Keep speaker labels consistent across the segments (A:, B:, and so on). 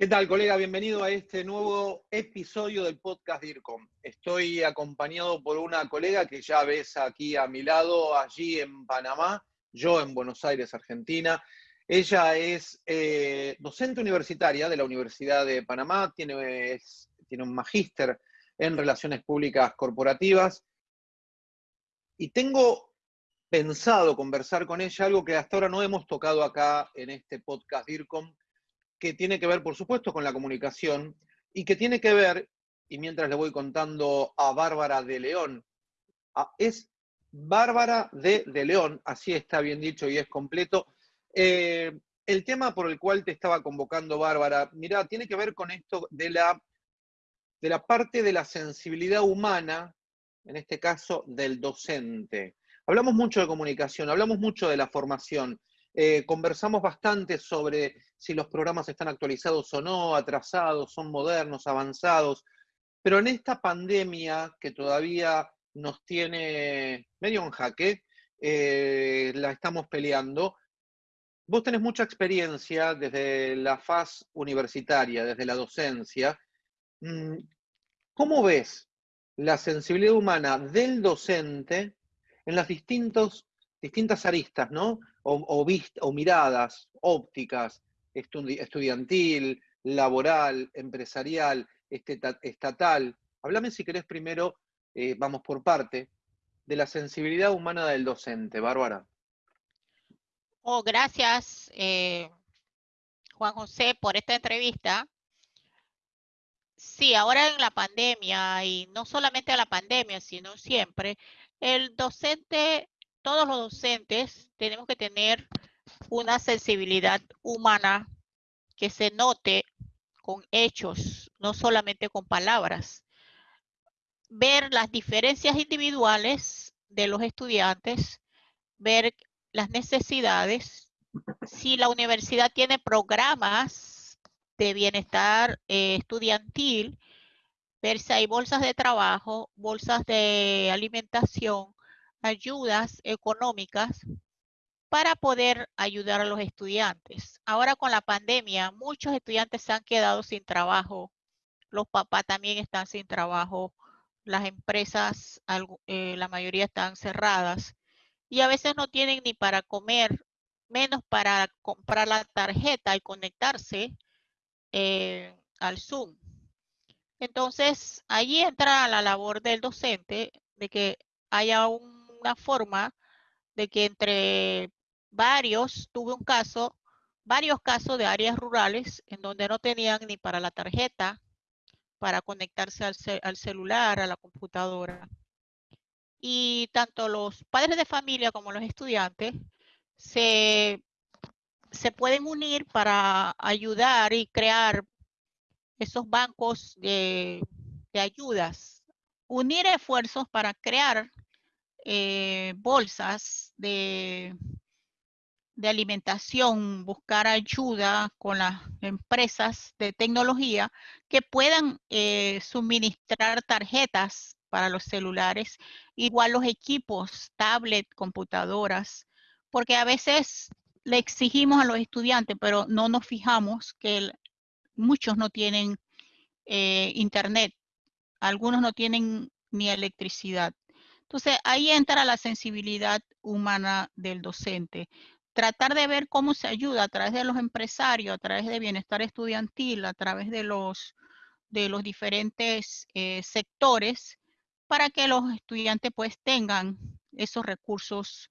A: ¿Qué tal, colega? Bienvenido a este nuevo episodio del podcast DIRCOM. Estoy acompañado por una colega que ya ves aquí a mi lado, allí en Panamá, yo en Buenos Aires, Argentina. Ella es eh, docente universitaria de la Universidad de Panamá, tiene, tiene un magíster en Relaciones Públicas Corporativas. Y tengo pensado conversar con ella algo que hasta ahora no hemos tocado acá en este podcast DIRCOM, que tiene que ver, por supuesto, con la comunicación y que tiene que ver, y mientras le voy contando a Bárbara de León, es Bárbara de, de León, así está bien dicho y es completo. Eh, el tema por el cual te estaba convocando, Bárbara, mira, tiene que ver con esto de la, de la parte de la sensibilidad humana, en este caso del docente. Hablamos mucho de comunicación, hablamos mucho de la formación, eh, conversamos bastante sobre si los programas están actualizados o no, atrasados, son modernos, avanzados, pero en esta pandemia que todavía nos tiene medio en jaque, eh, la estamos peleando. Vos tenés mucha experiencia desde la faz universitaria, desde la docencia. Mm, ¿Cómo ves la sensibilidad humana del docente en las distintas aristas, ¿no? O, o miradas ópticas, estudiantil, laboral, empresarial, estatal. Háblame si querés primero, eh, vamos por parte, de la sensibilidad humana del docente, Bárbara.
B: Oh, gracias, eh, Juan José, por esta entrevista. Sí, ahora en la pandemia, y no solamente a la pandemia, sino siempre, el docente todos los docentes tenemos que tener una sensibilidad humana que se note con hechos, no solamente con palabras. Ver las diferencias individuales de los estudiantes, ver las necesidades. Si la universidad tiene programas de bienestar eh, estudiantil, ver si hay bolsas de trabajo, bolsas de alimentación, ayudas económicas para poder ayudar a los estudiantes. Ahora con la pandemia, muchos estudiantes se han quedado sin trabajo, los papás también están sin trabajo, las empresas, eh, la mayoría están cerradas y a veces no tienen ni para comer, menos para comprar la tarjeta y conectarse eh, al Zoom. Entonces, ahí entra la labor del docente de que haya un una forma de que entre varios, tuve un caso, varios casos de áreas rurales en donde no tenían ni para la tarjeta, para conectarse al, celular, a la computadora. Y tanto los padres de familia como los estudiantes se, se pueden unir para ayudar y crear esos bancos de, de ayudas. Unir esfuerzos para crear eh, bolsas de, alimentación, buscar ayuda con las empresas de tecnología que puedan eh, suministrar tarjetas para los celulares, igual los equipos, tablet, computadoras, porque a veces le exigimos a los estudiantes, pero no nos fijamos que muchos no tienen eh, internet, algunos no tienen ni electricidad. Entonces, ahí entra la sensibilidad humana del docente. Tratar de ver cómo se ayuda a través de los empresarios, a través de bienestar estudiantil, a través de los, de los diferentes eh, sectores, para que los estudiantes pues tengan esos recursos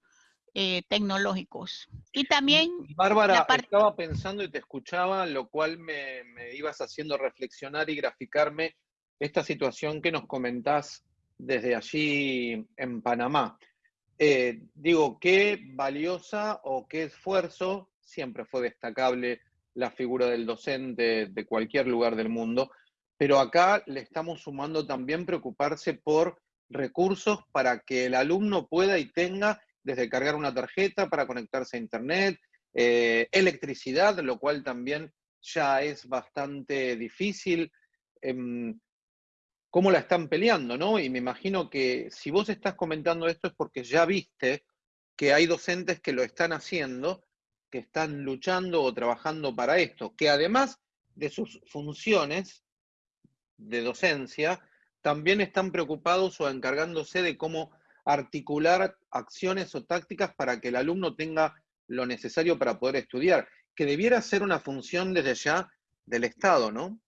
B: eh, tecnológicos. Y también...
A: Bárbara, estaba pensando y te escuchaba, lo cual me, me ibas haciendo reflexionar y graficarme esta situación que nos comentás desde allí en Panamá. Eh, digo, qué valiosa o qué esfuerzo, siempre fue destacable la figura del docente de cualquier lugar del mundo, pero acá le estamos sumando también preocuparse por recursos para que el alumno pueda y tenga desde cargar una tarjeta para conectarse a Internet, eh, electricidad, lo cual también ya es bastante difícil. Em, cómo la están peleando, ¿no? Y me imagino que si vos estás comentando esto es porque ya viste que hay docentes que lo están haciendo, que están luchando o trabajando para esto, que además de sus funciones de docencia, también están preocupados o encargándose de cómo articular acciones o tácticas para que el alumno tenga lo necesario para poder estudiar, que debiera ser una función desde ya del Estado, ¿no?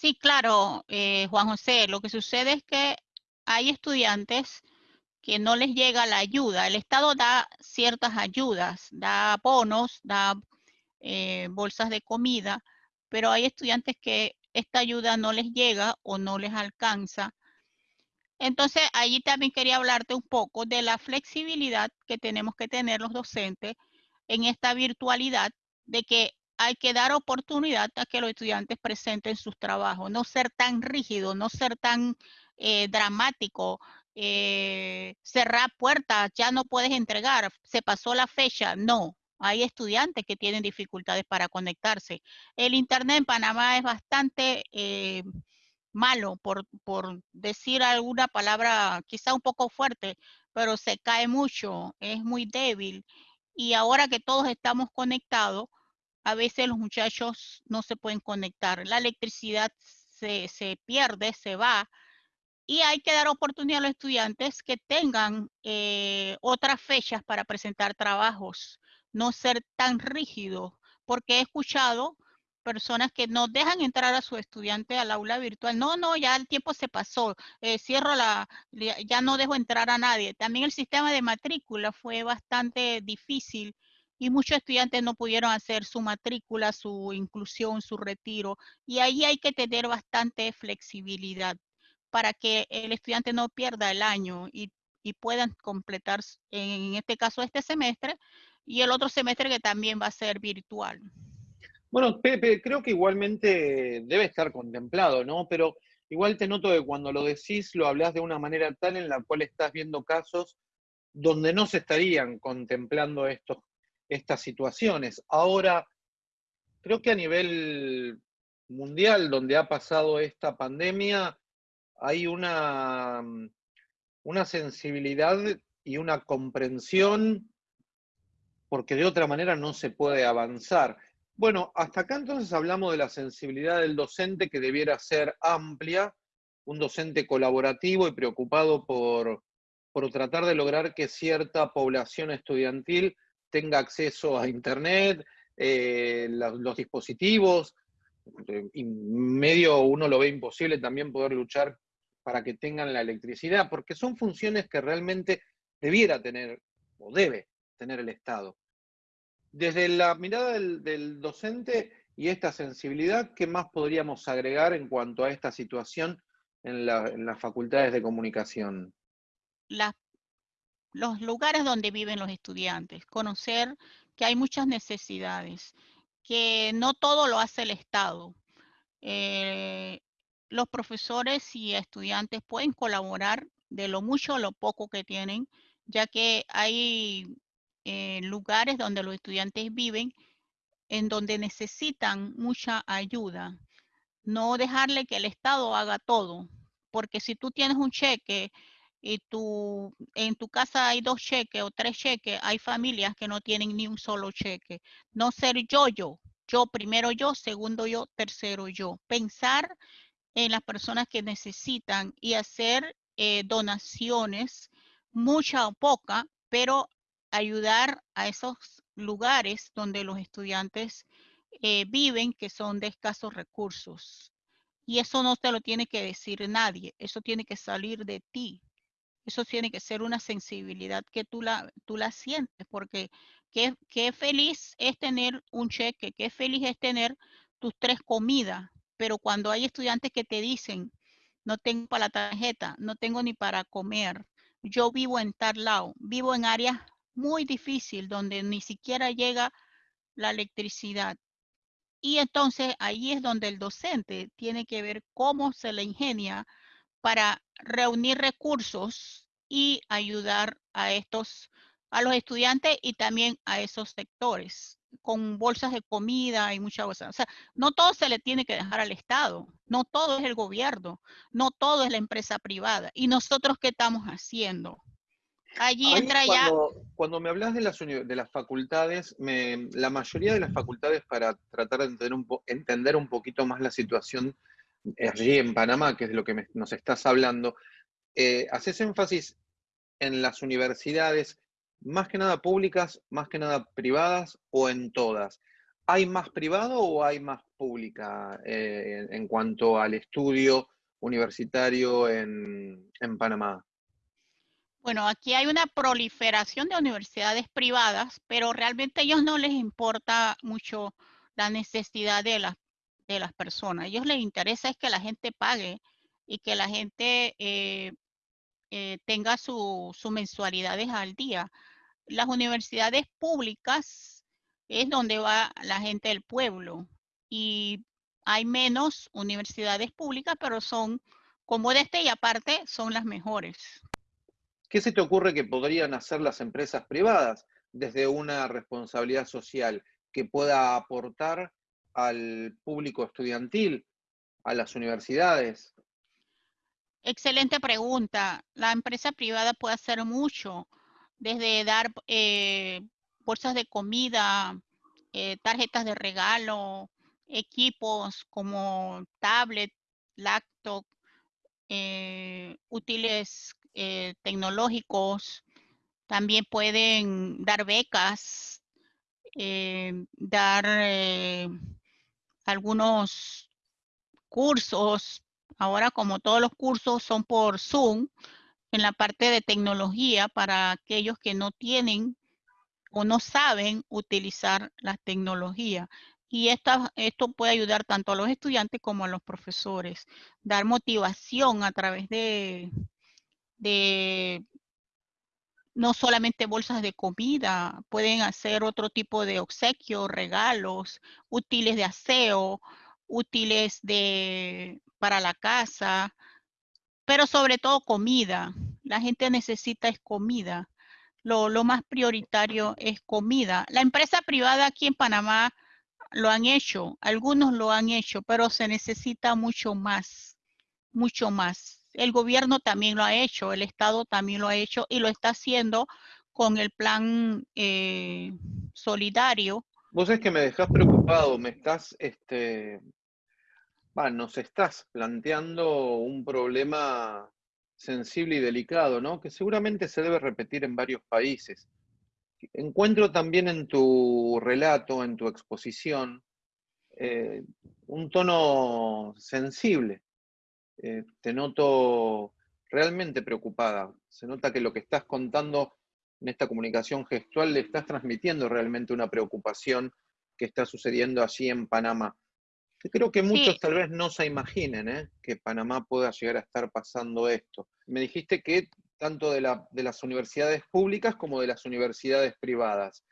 B: Sí, claro, eh, Juan José, lo que sucede es que hay estudiantes que no les llega la ayuda. El Estado da ciertas ayudas, da bonos, da eh, bolsas de comida, pero hay estudiantes que esta ayuda no les llega o no les alcanza. Entonces, allí también quería hablarte un poco de la flexibilidad que tenemos que tener los docentes en esta virtualidad, de que hay que dar oportunidad a que los estudiantes presenten sus trabajos, no ser tan rígido, no ser tan eh, dramático, eh, cerrar puertas, ya no puedes entregar, se pasó la fecha, no. Hay estudiantes que tienen dificultades para conectarse. El Internet en Panamá es bastante eh, malo, por, por decir alguna palabra quizá un poco fuerte, pero se cae mucho, es muy débil. Y ahora que todos estamos conectados, a veces los muchachos no se pueden conectar. La electricidad se, se pierde, se va y hay que dar oportunidad a los estudiantes que tengan eh, otras fechas para presentar trabajos, no ser tan rígidos, porque he escuchado personas que no dejan entrar a su estudiante al aula virtual. No, no, ya el tiempo se pasó, eh, cierro la, ya no dejo entrar a nadie. También el sistema de matrícula fue bastante difícil y muchos estudiantes no pudieron hacer su matrícula, su inclusión, su retiro. Y ahí hay que tener bastante flexibilidad para que el estudiante no pierda el año y, puedan completar, en este caso, este semestre y el otro semestre que también va a ser virtual.
A: Bueno, Pepe, creo que igualmente debe estar contemplado, ¿no? Pero igual te noto que cuando lo decís lo hablas de una manera tal en la cual estás viendo casos donde no se estarían contemplando estos, estas situaciones. Ahora, creo que a nivel mundial, donde ha pasado esta pandemia, hay una, una sensibilidad y una comprensión porque de otra manera no se puede avanzar. Bueno, hasta acá entonces hablamos de la sensibilidad del docente que debiera ser amplia, un docente colaborativo y preocupado por, por tratar de lograr que cierta población estudiantil tenga acceso a Internet, eh, los dispositivos, y medio uno lo ve imposible también poder luchar para que tengan la electricidad, porque son funciones que realmente debiera tener o debe tener el Estado. Desde la mirada del, docente y esta sensibilidad, ¿qué más podríamos agregar en cuanto a esta situación en, las facultades de comunicación?
B: Los lugares donde viven los estudiantes, conocer que hay muchas necesidades, que no todo lo hace el Estado. Eh, los profesores y estudiantes pueden colaborar de lo mucho o lo poco que tienen, ya que hay eh, lugares donde los estudiantes viven en donde necesitan mucha ayuda. No dejarle que el Estado haga todo, porque si tú tienes un cheque y tú, en tu casa hay dos cheques o tres cheques, hay familias que no tienen ni un solo cheque. No ser yo, yo, yo primero yo, segundo yo, tercero yo. Pensar en las personas que necesitan y hacer eh, donaciones, mucha o poca, pero ayudar a esos lugares donde los estudiantes eh, viven que son de escasos recursos. Y eso no te lo tiene que decir nadie, eso tiene que salir de ti. Eso tiene que ser una sensibilidad que tú la, tú la sientes, porque qué, qué feliz es tener un cheque, qué feliz es tener tus tres comidas, pero cuando hay estudiantes que te dicen, no tengo para la tarjeta, no tengo ni para comer, yo vivo en tal lado, vivo en áreas muy difíciles donde ni siquiera llega la electricidad. Y entonces ahí es donde el docente tiene que ver cómo se le ingenia para reunir recursos y ayudar a estos, a los estudiantes y también a esos sectores con bolsas de comida y muchas cosas. O sea, no todo se le tiene que dejar al Estado, no todo es el gobierno, no todo es la empresa privada. ¿Y nosotros qué estamos haciendo? Allí entra ya...
A: Cuando me hablas de las, de las facultades, la mayoría de las facultades, para tratar de entender un, entender un poquito más la situación allí en Panamá, que es de lo que nos estás hablando, eh, haces énfasis en las universidades, más que nada públicas, más que nada privadas o en todas. ¿Hay más privado o hay más pública eh, en, cuanto al estudio universitario en, en Panamá?
B: Bueno, aquí hay una proliferación de universidades privadas, pero realmente a ellos no les importa mucho la necesidad de las, de las personas. A ellos les interesa es que la gente pague y que la gente eh, eh, tenga sus mensualidades al día. Las universidades públicas es donde va la gente del pueblo y hay menos universidades públicas, pero son como de este y aparte son las mejores.
A: ¿Qué se te ocurre que podrían hacer las empresas privadas desde una responsabilidad social que pueda aportar al público estudiantil, a las universidades?
B: Excelente pregunta. La empresa privada puede hacer mucho, desde dar eh, bolsas de comida, eh, tarjetas de regalo, equipos como tablet, laptop, eh, útiles tecnológicos, también pueden dar becas, dar algunos cursos. Ahora como todos los cursos son por Zoom, en la parte de tecnología para aquellos que no tienen o no saben utilizar la tecnología. Y esta, esto puede ayudar tanto a los estudiantes como a los profesores. Dar motivación a través de, de no solamente bolsas de comida, pueden hacer otro tipo de obsequios, regalos, útiles de aseo, útiles de, para la casa, pero sobre todo comida. La gente necesita es comida. Lo, lo más prioritario es comida. La empresa privada aquí en Panamá lo han hecho, algunos lo han hecho, pero se necesita mucho más, mucho más el gobierno también lo ha hecho, el Estado también lo ha hecho y lo está haciendo con el plan eh, solidario.
A: Vos es que me dejas preocupado, me estás, este, nos estás planteando un problema sensible y delicado, ¿no? Que seguramente se debe repetir en varios países. Encuentro también en tu relato, en tu exposición, eh, un tono sensible, eh, te noto realmente preocupada. Se nota que lo que estás contando en esta comunicación gestual le estás transmitiendo realmente una preocupación que está sucediendo allí en Panamá. creo que muchos tal vez no se imaginen ¿eh? que Panamá pueda llegar a estar pasando esto. Me dijiste que tanto de, de las universidades públicas como de las universidades privadas.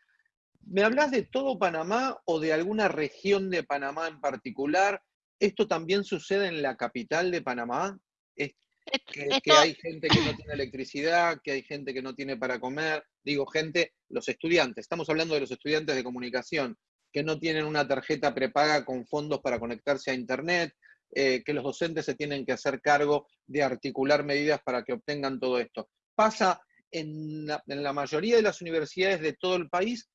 A: ¿Me hablas de todo Panamá o de alguna región de Panamá en particular? ¿Esto también sucede en la capital de Panamá? ¿Es que, hay gente que no tiene electricidad, que hay gente que no tiene para comer. Digo, gente, los estudiantes, estamos hablando de los estudiantes de comunicación, que no tienen una tarjeta prepaga con fondos para conectarse a Internet, eh, que los docentes se tienen que hacer cargo de articular medidas para que obtengan todo esto. ¿Pasa en en la mayoría de las universidades de todo el país?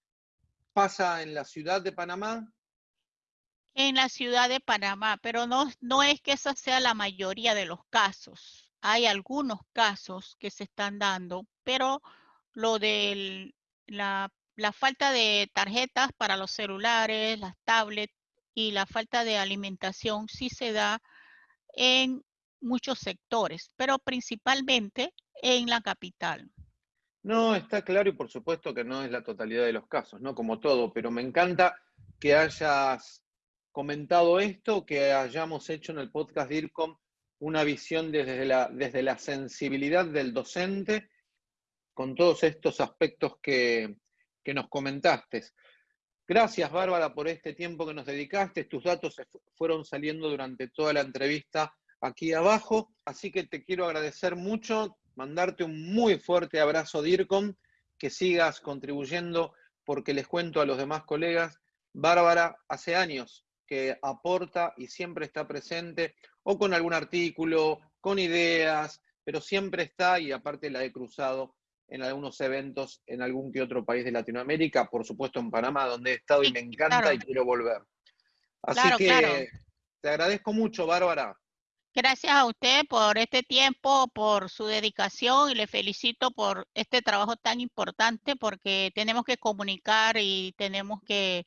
A: ¿Pasa en la ciudad de Panamá?
B: En la ciudad de Panamá, pero no, no es que esa sea la mayoría de los casos. Hay algunos casos que se están dando, pero lo de la, falta de tarjetas para los celulares, las tablets y la falta de alimentación sí se da en muchos sectores, pero principalmente en la capital.
A: No, está claro y por supuesto que no es la totalidad de los casos, ¿no? Como todo, pero me encanta que hayas comentado esto, que hayamos hecho en el podcast DIRCOM una visión desde la, desde la sensibilidad del docente con todos estos aspectos que, que nos comentaste. Gracias, Bárbara, por este tiempo que nos dedicaste. Tus datos fueron saliendo durante toda la entrevista aquí abajo, así que te quiero agradecer mucho, mandarte un muy fuerte abrazo, DIRCOM, que sigas contribuyendo, porque les cuento a los demás colegas, Bárbara hace años que aporta y siempre está presente, o con algún artículo, con ideas, pero siempre está y aparte la he cruzado en algunos eventos en algún que otro país de Latinoamérica, por supuesto en Panamá, donde he estado y me encanta y quiero volver. Así que te agradezco mucho, Bárbara.
B: Gracias a usted por este tiempo, por su dedicación y le felicito por este trabajo tan importante porque tenemos que comunicar y tenemos que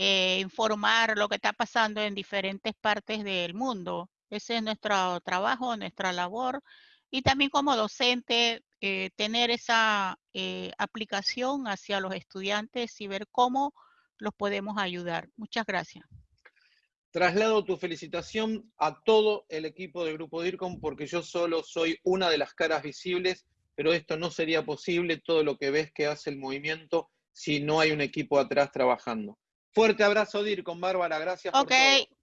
B: eh, informar lo que está pasando en diferentes partes del mundo. Ese es nuestro trabajo, nuestra labor y también como docente eh, tener esa eh, aplicación hacia los estudiantes y ver cómo los podemos ayudar. Muchas gracias.
A: Traslado tu felicitación a todo el equipo del Grupo DIRCOM porque yo solo soy una de las caras visibles, pero esto no sería posible, todo lo que ves que hace el movimiento, si no hay un equipo atrás trabajando. Fuerte abrazo DIRCOM, Bárbara, gracias.
B: Ok,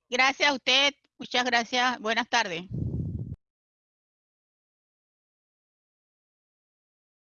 B: gracias a usted, muchas gracias, buenas tardes.